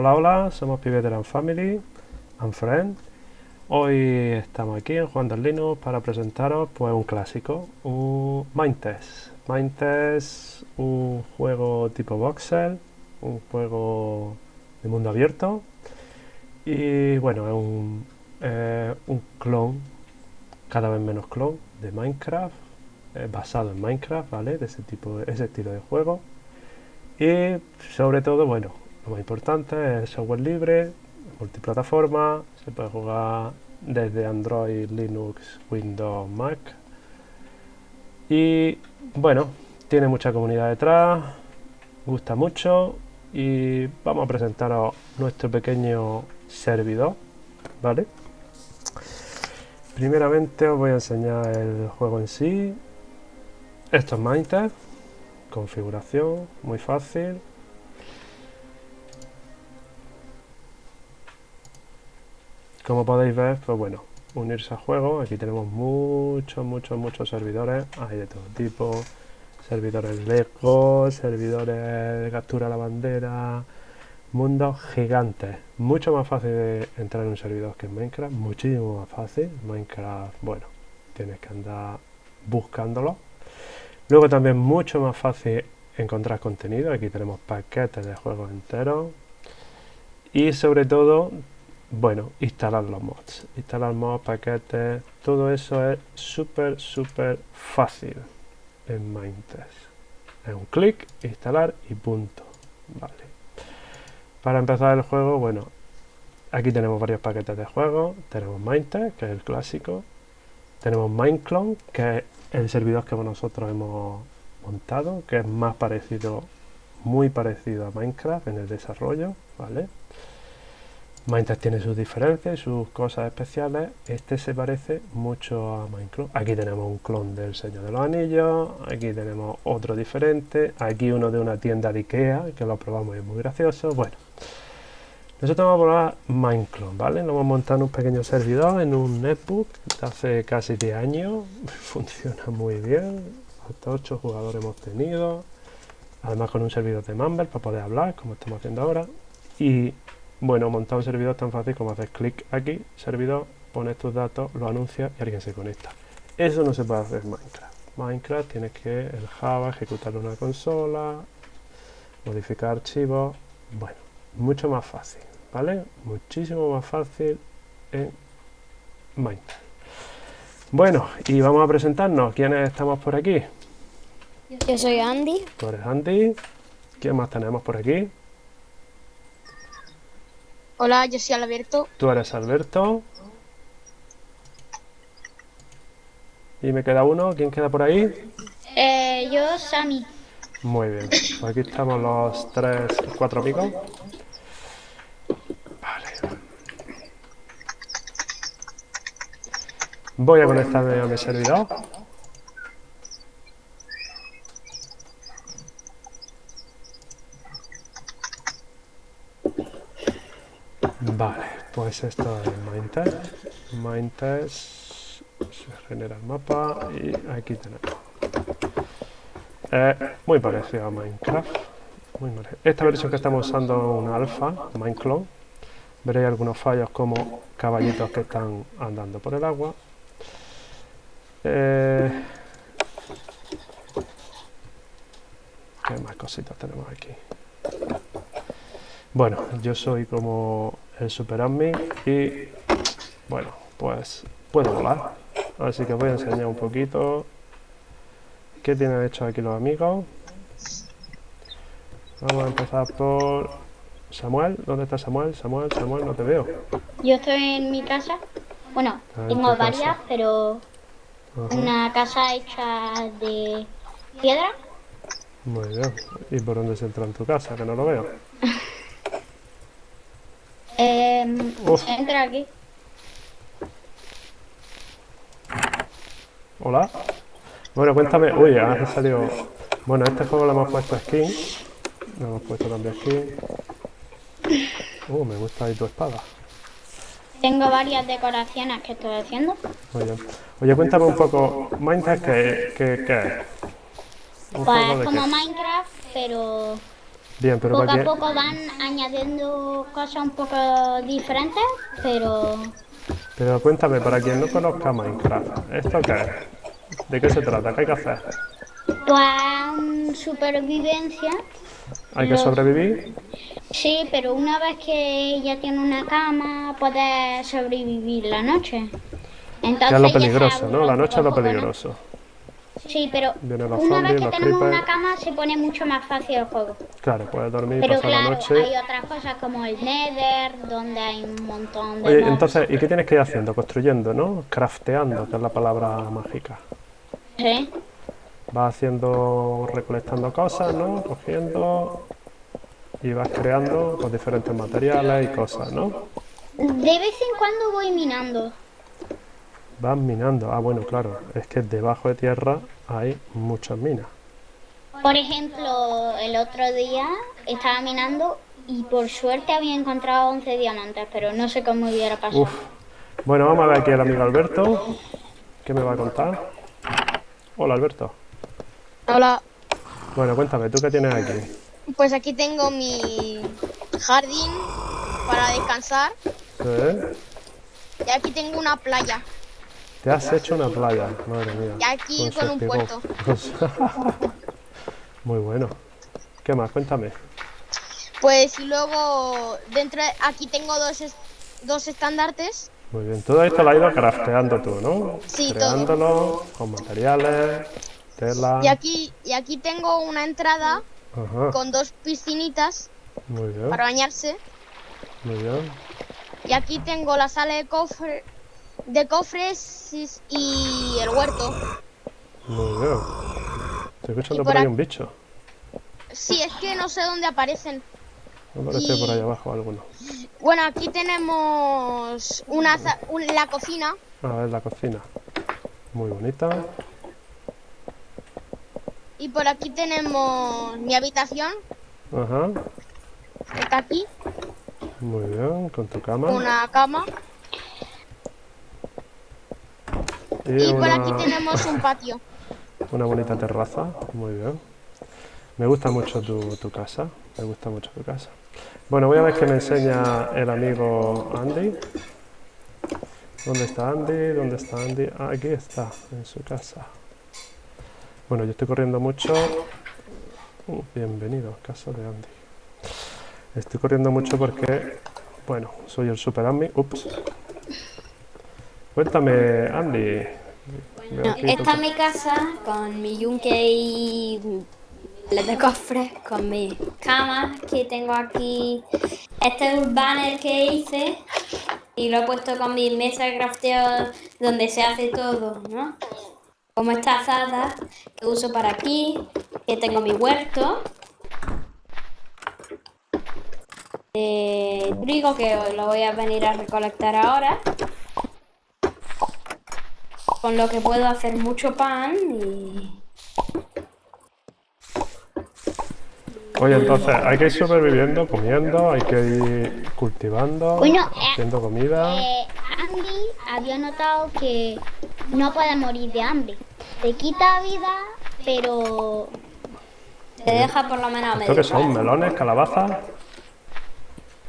Hola, hola, somos Piveteran Family and Friends. Hoy estamos aquí en Juan del Linux para presentaros pues un clásico, un Mindtest. Mindtest, un juego tipo voxel, un juego de mundo abierto y bueno, es un, un clon, cada vez menos clon de Minecraft, basado en Minecraft, ¿vale? De ese tipo, ese estilo de juego. Y sobre todo, bueno, más importante es software libre, multiplataforma, se puede jugar desde Android, Linux, Windows, Mac. Y bueno, tiene mucha comunidad detrás, gusta mucho y vamos a presentaros nuestro pequeño servidor, ¿vale? Primeramente os voy a enseñar el juego en sí. Esto es Minecraft, configuración, muy fácil. Como podéis ver, pues bueno, unirse al juego. Aquí tenemos muchos, muchos, muchos servidores. Hay de todo tipo. Servidores Lego, servidores de captura a la bandera. Mundos gigantes. Mucho más fácil de entrar en un servidor que en Minecraft. Muchísimo más fácil. Minecraft, bueno, tienes que andar buscándolo. Luego también mucho más fácil encontrar contenido. Aquí tenemos paquetes de juegos enteros. Y sobre todo bueno, instalar los mods. Instalar mods, paquetes, todo eso es súper, súper fácil en Mindtest. Es un clic, instalar y punto. Vale. Para empezar el juego, bueno, aquí tenemos varios paquetes de juego. Tenemos Mindtest, que es el clásico. Tenemos Mineclone, que es el servidor que nosotros hemos montado, que es más parecido, muy parecido a Minecraft en el desarrollo, ¿vale? Minecraft tiene sus diferencias y sus cosas especiales. Este se parece mucho a Minecraft. Aquí tenemos un clon del Señor de los Anillos. Aquí tenemos otro diferente. Aquí uno de una tienda de Ikea, que lo probamos y es muy gracioso. Bueno, nosotros vamos a probar Minecraft, ¿vale? Lo hemos montado en un pequeño servidor, en un netbook de hace casi 10 años. Funciona muy bien. Hasta 8 jugadores hemos tenido. Además con un servidor de Mumble para poder hablar, como estamos haciendo ahora. Y bueno, montar un servidor es tan fácil como hacer clic aquí, servidor, pones tus datos, lo anuncias y alguien se conecta. Eso no se puede hacer en Minecraft. Minecraft tienes que el Java ejecutar una consola, modificar archivos, bueno, mucho más fácil, ¿vale? Muchísimo más fácil en Minecraft. Bueno, y vamos a presentarnos. ¿Quiénes estamos por aquí? Yo soy Andy. Tú eres Andy. ¿Quién más tenemos por aquí? Hola, yo soy Alberto. Tú eres Alberto. Y me queda uno. ¿Quién queda por ahí? Eh, yo, Sammy. Muy bien. Pues aquí estamos los tres, cuatro amigos. Vale. Voy a conectarme a mi servidor. Vale, pues esto es Mindtest. Mindtest se genera el mapa y aquí tenemos. Eh, muy parecido a Minecraft. Muy Esta versión que estamos usando es una alfa, Mineclone. Veréis algunos fallos como caballitos que están andando por el agua. Eh, ¿Qué más cositas tenemos aquí? Bueno, yo soy como el Super Admin y bueno, pues puedo volar. Así que voy a enseñar un poquito qué tienen hecho aquí los amigos. Vamos a empezar por Samuel. ¿Dónde está Samuel? Samuel, Samuel, no te veo. Yo estoy en mi casa. Bueno, tengo varias, pero una casa hecha de piedra. Muy bien. ¿Y por dónde se entra en tu casa? Que no lo veo. Entra aquí. Hola. Bueno, cuéntame. Uy, ha salido. Bueno, este juego lo hemos puesto skin. Lo hemos puesto también skin. Uh, me gusta ahí tu espada. Tengo varias decoraciones que estoy haciendo. Bien. Oye, cuéntame un poco. ¿Minecraft qué, qué, qué es? Pues es como Minecraft, pero Bien, pero poco a poco van añadiendo cosas un poco diferentes, pero... Pero cuéntame, para quien no conozca Minecraft, ¿esto qué es? ¿De qué se trata? ¿Qué hay que hacer? Pues supervivencia. ¿Hay que sobrevivir? Sí, pero una vez que ya tiene una cama, puede sobrevivir la noche. Entonces, ya es lo peligroso, ¿no? La noche es lo peligroso. Sí, pero una vez que tenemos una cama se pone mucho más fácil el juego. Claro, puedes dormir pero pasar claro, la noche. hay otras cosas como el Nether, donde hay un montón de... Oye, entonces, ¿y qué tienes que ir haciendo? Construyendo, ¿no? Crafteando, que es la palabra mágica. Sí. Vas haciendo, recolectando cosas, ¿no? Cogiendo y vas creando con pues, diferentes materiales y cosas, ¿no? De vez en cuando voy minando. Vas minando. Ah, bueno, claro. Es que debajo de tierra hay muchas minas. Por ejemplo, el otro día estaba minando y por suerte había encontrado 11 diamantes, pero no sé cómo hubiera pasado. Bueno, vamos a ver aquí al amigo Alberto. ¿Qué me va a contar? Hola, Alberto. Hola. Bueno, cuéntame, ¿tú qué tienes aquí? Pues aquí tengo mi jardín para descansar. ¿Sí? Y aquí tengo una playa. Te has hecho una playa, madre mía. Y aquí con, un puerto. Muy bueno. ¿Qué más? Cuéntame. Pues y luego dentro de, aquí tengo dos, dos estandartes. Muy bien, todo esto lo has ido crafteando tú, ¿no? Sí, Creándolo con materiales, tela. Y aquí, y aquí tengo una entrada con dos piscinitas Muy bien. para bañarse. Muy bien. Y aquí tengo la sala de cofre de cofres y el huerto. Muy bien. Estoy escuchando por, ahí un bicho. Sí, es que no sé dónde aparecen. Aparece por ahí abajo alguno. Bueno, aquí tenemos una, la cocina. A ver, la cocina. Muy bonita. Y por aquí tenemos mi habitación. Ajá. Está aquí. Muy bien, con tu cama. Una cama. Y, por aquí tenemos un patio. Una bonita terraza, muy bien. Me gusta mucho tu, tu, casa, me gusta mucho tu casa. Bueno, voy a ver qué me enseña el amigo Andy. ¿Dónde está Andy? ¿Dónde está Andy? Ah, aquí está, en su casa. Bueno, yo estoy corriendo mucho. Uh, bienvenido, casa de Andy. Estoy corriendo mucho porque, bueno, soy el super Andy. Ups. Cuéntame, Andy. Esta es mi casa con mi yunque y de cofres, con mi cama que tengo aquí. Este es un banner que hice y lo he puesto con mi mesa de crafteo donde se hace todo, ¿no? como esta azada que uso para aquí, que tengo mi huerto. De trigo que lo voy a venir a recolectar ahora. Con lo que puedo hacer mucho pan y... Oye, entonces hay que ir sobreviviendo, comiendo, hay que ir cultivando, eh, haciendo comida. Eh, Andy había notado que no puede morir de hambre. Te quita vida, pero... Te deja por lo menos medio. ¿Esto qué son? ¿Melones? ¿Calabazas?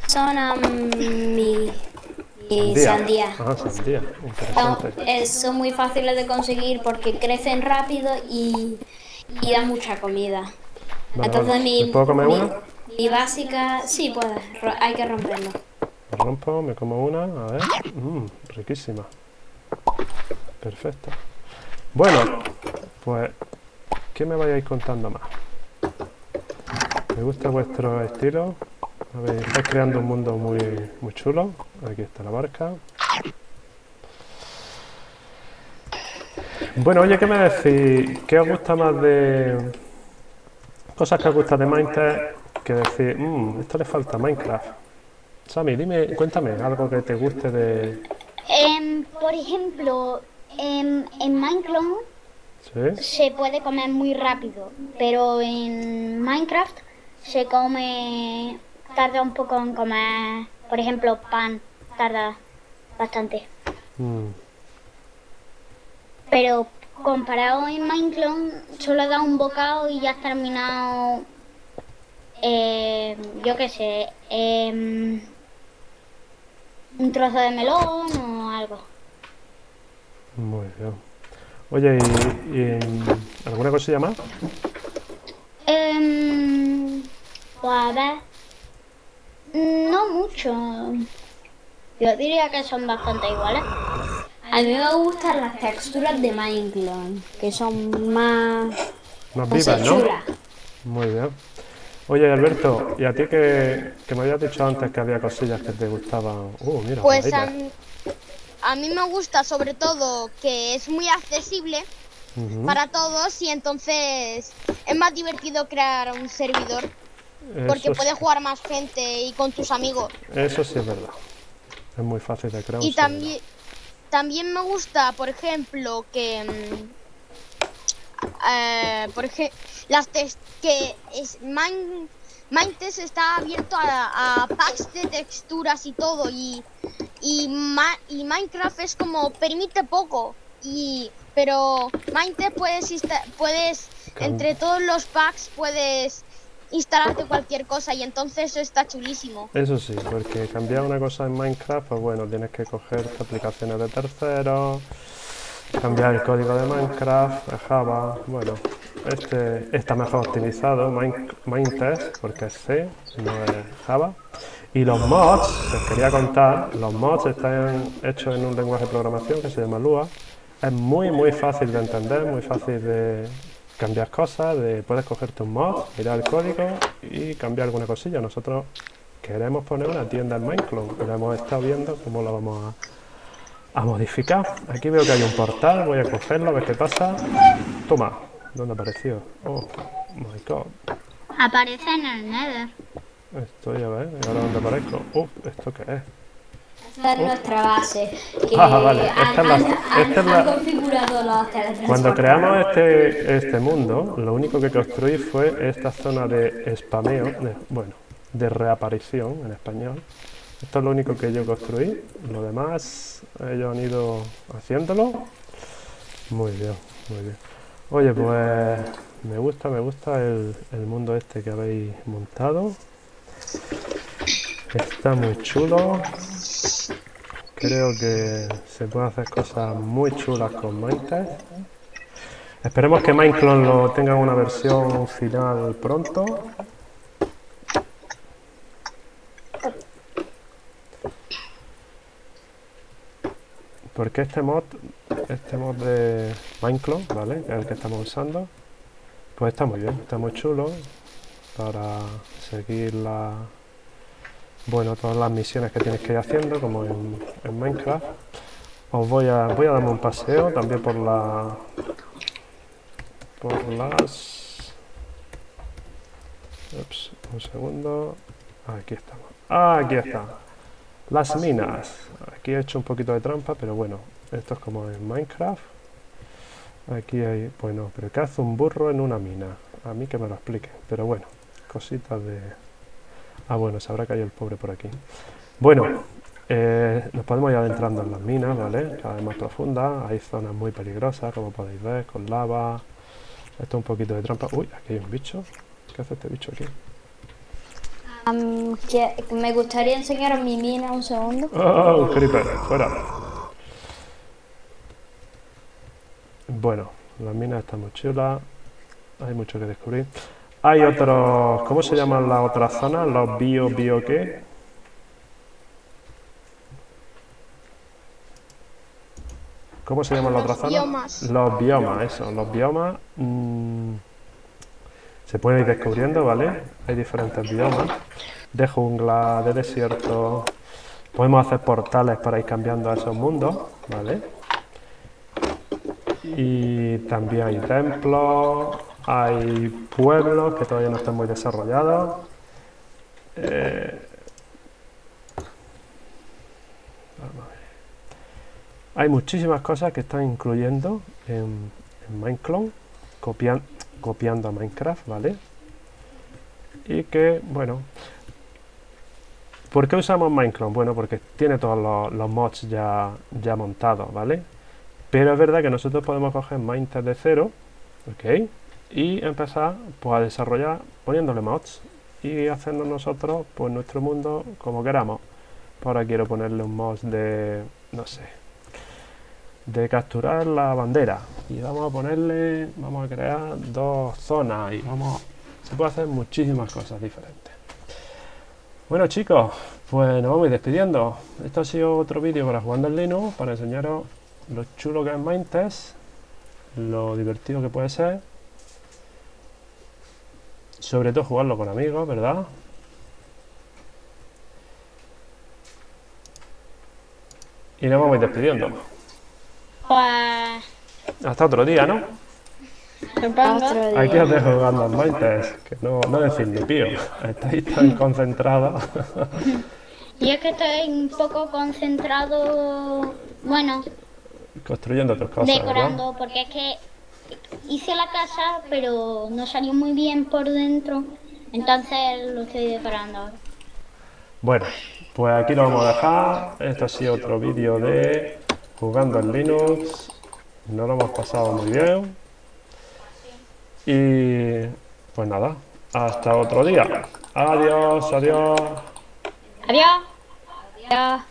Son um, mi, mi sandía. Ah, sandía. Interesante. Eh, son muy fáciles de conseguir porque crecen rápido y, y dan mucha comida. Entonces mi, puedo comer una? Mi básica, sí puedes, hay que romperlo. rompo, me como una, a ver, mmm, riquísima. Perfecto. Bueno, pues, ¿qué me vayáis contando más? Me gusta vuestro estilo. Ver, estáis creando un mundo muy, muy chulo. Aquí está la barca. Bueno, oye, ¿qué me decís? ¿Qué os gusta más de... Cosas que os gusta de Minecraft que decir, mmm, esto le falta a Minecraft? Sammy, dime, cuéntame algo que te guste de... Em, por ejemplo, en, Minecraft se puede comer muy rápido, pero en Minecraft se come, tarda un poco en comer, por ejemplo, pan, tarda bastante. Mm. Pero comparado en Minecraft, solo da un bocado y ya has terminado eh, yo qué sé, em, un trozo de melón o algo. Muy bien. Oye, ¿y, alguna cosilla más? Eh, pues a ver, no mucho. Yo diría que son bastante iguales. A mí me gustan las texturas de Minecraft, que son más... Más vivas, ¿no? Muy bien. Oye, Alberto, ¿y a ti que, me habías dicho antes que había cosillas que te gustaban? Uh, mira, pues a mí, a mí, me gusta sobre todo que es muy accesible para todos y entonces es más divertido crear un servidor porque puedes jugar más gente y con tus amigos. Eso sí es verdad. Es muy fácil de crear. Y también, también me gusta, por ejemplo, que... Mm, eh, por ejemplo, las que es Minetest está abierto a, packs de texturas y todo y, y, Minecraft es como permite poco y pero Minetest puedes puedes entre todos los packs puedes instalarte cualquier cosa y entonces eso está chulísimo. Eso sí, porque cambiar una cosa en Minecraft, pues bueno, tienes que coger aplicaciones de terceros, cambiar el código de Minecraft, Java, bueno, este está mejor optimizado, Minetest, porque es C, no es Java. Y los mods, os quería contar, los mods están hechos en un lenguaje de programación que se llama Lua. Es muy muy fácil de entender, muy fácil de, cambiar cosas, de, puedes cogerte un mod, mirar el código y cambiar alguna cosilla. Nosotros queremos poner una tienda en Minecraft, lo hemos estado viendo cómo lo vamos a, modificar. Aquí veo que hay un portal, voy a cogerlo, a ver qué pasa. Toma, ¿dónde apareció? Oh, my god. Aparece en el Nether. Estoy a ver, ¿y ahora dónde aparezco? Uf, ¿esto qué es? Esta es nuestra base. ah, vale. Esta es la, configurado los Cuando creamos este, este mundo, lo único que construí fue esta zona de spameo, de, bueno, de reaparición en español. Esto es lo único que yo construí. Lo demás, ellos han ido haciéndolo. Muy bien, muy bien. Oye, pues me gusta, me gusta el, el mundo este que habéis montado. Está muy chulo. Creo que se pueden hacer cosas muy chulas con Minecraft. Esperemos que Minecraft lo tenga una versión final pronto. Porque este mod, este mod de Minecraft, ¿vale? El que estamos usando, pues está muy bien, está muy chulo para seguir la, bueno, todas las misiones que tienes que ir haciendo, como en, Minecraft. Os voy a, voy a darme un paseo también por la... Por las... Un segundo. Aquí estamos. aquí está. Las minas. Aquí he hecho un poquito de trampa, pero bueno, esto es como en Minecraft. Aquí hay... Bueno, pero ¿qué hace un burro en una mina? A mí que me lo explique. Pero bueno, cositas de Ah, bueno, se habrá caído el pobre por aquí. Bueno, eh, nos podemos ir adentrando en las minas, ¿vale? Cada vez más profundas. Hay zonas muy peligrosas, como podéis ver, con lava. Esto es un poquito de trampa. Uy, aquí hay un bicho. ¿Qué hace este bicho aquí? me gustaría enseñar mi mina un segundo. ¡Oh, creeper! ¡Fuera! Bueno, las minas están muy chulas. Hay mucho que descubrir. Hay otros... ¿Cómo se llaman las otras zonas? ¿Los bio, bio qué? ¿Cómo se llaman las otras zonas? Los biomas, eso. Los biomas... Mm, se pueden ir descubriendo, ¿vale? Hay diferentes biomas. De jungla, de desierto... Podemos hacer portales para ir cambiando a esos mundos, ¿vale? Y también hay templos hay pueblos que todavía no están muy desarrollados. Eh, hay muchísimas cosas que están incluyendo en, Minecraft, copiando a Minecraft, ¿vale? Y que, bueno, ¿por qué usamos Minecraft? Bueno, porque tiene todos los, mods ya, ya montados, ¿vale? Pero es verdad que nosotros podemos coger Minecraft de cero, ¿ok? Y empezar pues, a desarrollar poniéndole mods y hacernos nosotros pues nuestro mundo como queramos. Ahora quiero ponerle un mod de, no sé, de capturar la bandera y vamos a ponerle, vamos a crear dos zonas y vamos, se puede hacer muchísimas cosas diferentes. Bueno chicos, pues nos vamos a ir despidiendo. Esto ha sido otro vídeo para jugando en Linux, para enseñaros lo chulo que es Mindtest, lo divertido que puede ser. Sobre todo jugarlo con amigos, ¿verdad? Y nos vamos a ir despidiendo. Pues... Hasta otro día, ¿no? Aquí os dejo jugando al Mindtest, que no, no decís ni pío. Estáis tan concentrados. Y es que estoy un poco concentrado, bueno... Construyendo otras cosas, Decorando, porque es que hice la casa, pero no salió muy bien por dentro. Entonces lo estoy decorando Bueno, pues aquí lo vamos a dejar. Esto ha sido otro vídeo de jugando en Linux. Nos lo hemos pasado muy bien. Y pues nada, hasta otro día. Adiós, adiós. Adiós. Adiós.